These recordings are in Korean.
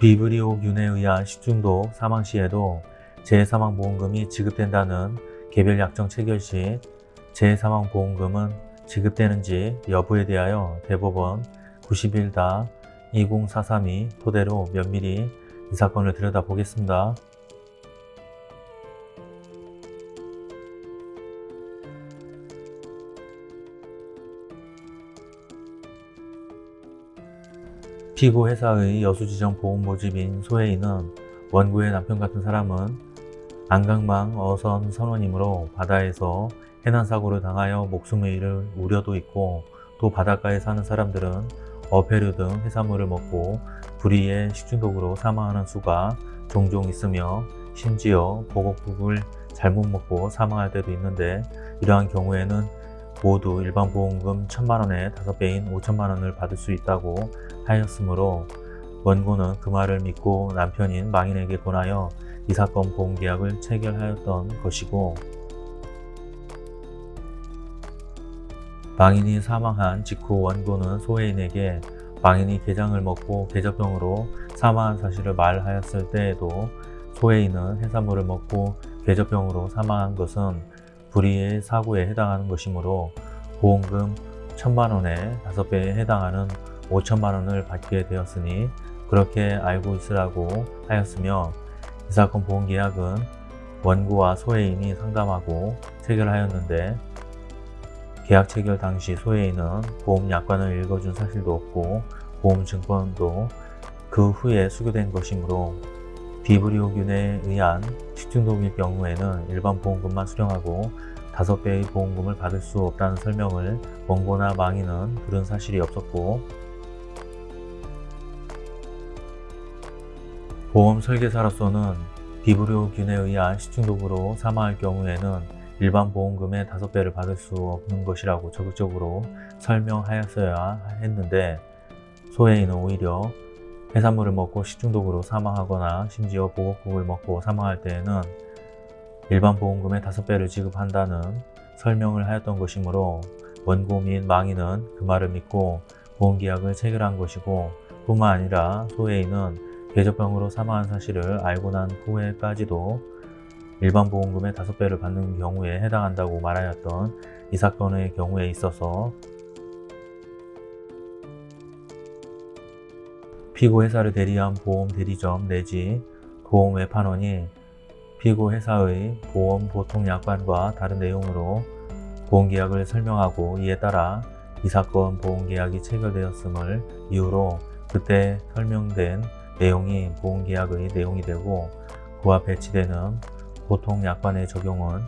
비브리오균에 의한 식중독 사망 시에도 재사망보험금이 지급된다는 개별 약정 체결 시 재사망보험금은 지급되는지 여부에 대하여 대법원 91-20432 토대로 면밀히 이 사건을 들여다보겠습니다. 피고 회사의 여수지정 보험 모집인 소혜인은 원고의 남편 같은 사람은 안강망 어선 선원이므로 바다에서 해난사고를 당하여 목숨을 잃을 우려도 있고 또 바닷가에 사는 사람들은 어패류 등 해산물을 먹고 불의의 식중독으로 사망하는 수가 종종 있으며 심지어 보곡국을 잘못 먹고 사망할 때도 있는데 이러한 경우에는 모두 일반 보험금 1천만원의 5배인 5천만원을 받을 수 있다고 하였으므로 원고는 그 말을 믿고 남편인 망인에게 권하여 이 사건 보험계약을 체결하였던 것이고 망인이 사망한 직후 원고는 소혜인에게 망인이 게장을 먹고 게저병으로 사망한 사실을 말하였을 때에도 소혜인은 해산물을 먹고 게저병으로 사망한 것은 불의의 사고에 해당하는 것이므로 보험금 1천만원에 5배에 해당하는 5천만원을 받게 되었으니 그렇게 알고 있으라고 하였으며 이 사건 보험계약은 원고와 소혜인이 상담하고 체결하였는데 계약 체결 당시 소혜인은 보험약관을 읽어준 사실도 없고 보험증권도 그 후에 수교된 것이므로 비브리오균에 의한 식중독일 경우에는 일반 보험금만 수령하고 5배의 보험금을 받을 수 없다는 설명을 원고나 망인은 들은 사실이 없었고 보험 설계사로서는 비브리오균에 의한 식중독으로 사망할 경우에는 일반 보험금의 5배를 받을 수 없는 것이라고 적극적으로 설명하였어야 했는데 소혜인은 오히려 해산물을 먹고 식중독으로 사망하거나 심지어 보곡국을 먹고 사망할 때에는 일반 보험금의 5배를 지급한다는 설명을 하였던 것이므로 원고 및 망인은 그 말을 믿고 보험계약을 체결한 것이고 뿐만 아니라 소혜인은 궤적병으로 사망한 사실을 알고 난 후에까지도 일반 보험금의 5배를 받는 경우에 해당한다고 말하였던 이 사건의 경우에 있어서 피고 회사를 대리한 보험 대리점 내지 보험 외판원이 피고 회사의 보험 보통 약관과 다른 내용으로 보험계약을 설명하고 이에 따라 이 사건 보험계약이 체결되었음을 이유로 그때 설명된 내용이 보험계약의 내용이 되고 그와 배치되는 보통 약관의 적용은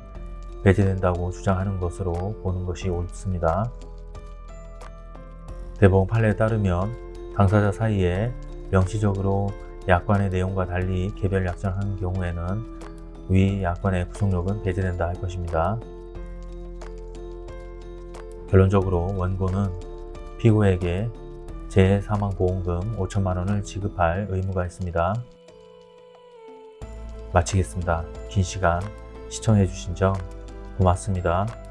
배제된다고 주장하는 것으로 보는 것이 옳습니다. 대법원 판례에 따르면 당사자 사이에 명시적으로 약관의 내용과 달리 개별 약정한 경우에는 위 약관의 구속력은 배제된다 할 것입니다. 결론적으로 원고는 피고에게 재사망보험금 5천만원을 지급할 의무가 있습니다. 마치겠습니다. 긴 시간 시청해주신 점 고맙습니다.